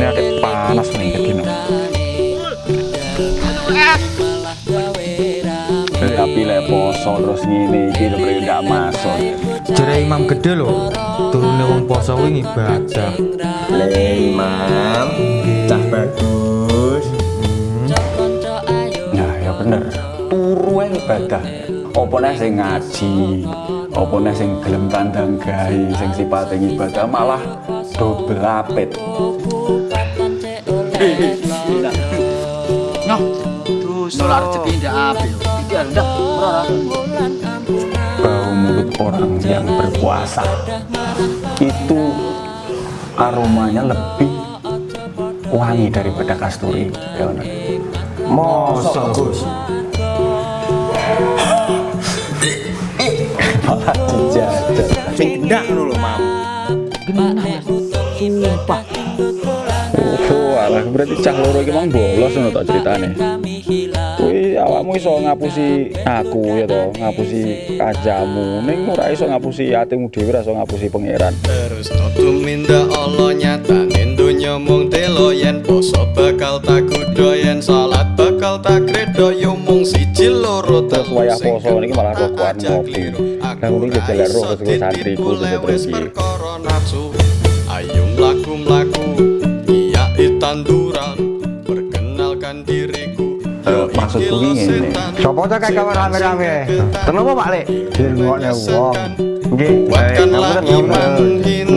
ini agak panas nih gini. Dari api lek terus gini iki lho bre masuk. Jadi imam gede loh turunnya wong poso ini ngibadah. Le imam. Cah bagus. Hmm. Nah ya bener. Turu ibadah apa nek sing ngaji, apa nek sing gelem kandang gawe, sing sipate ibadah malah double apit. Nyoh. Tuh, solar rezeki ndak apik. Iki ndak ora. Bau mulut orang yang berpuasa itu aromanya lebih wangi daripada kasturi. Ya Gus. Malah dijajah. Sing gendak ngono lho, Mam. Sumpah. Oh, alah berarti cah loro iki mang bolos ngono tak ceritane. Kuwi awakmu iso ngapusi aku ya to, ngapusi kajamu. Ning ora iso ngapusi atimu dhewe, ora iso ngapusi pangeran. Terus tuminda Allah nyatane donya mung telo yen poso bakal tak kudo yen salat bakal tak kredo yo mung siji loro tak wayah poso niki malah kok kuat ngopi nang ning jajal roh kesuwen santri ku ayo mlaku mlaku iya tanduran perkenalkan diriku maksudku gue ini, coba aja kayak kamar rame-rame. Tenang, Pak Lek. Jangan ngomongnya wong. Nggih. baik. Kamu.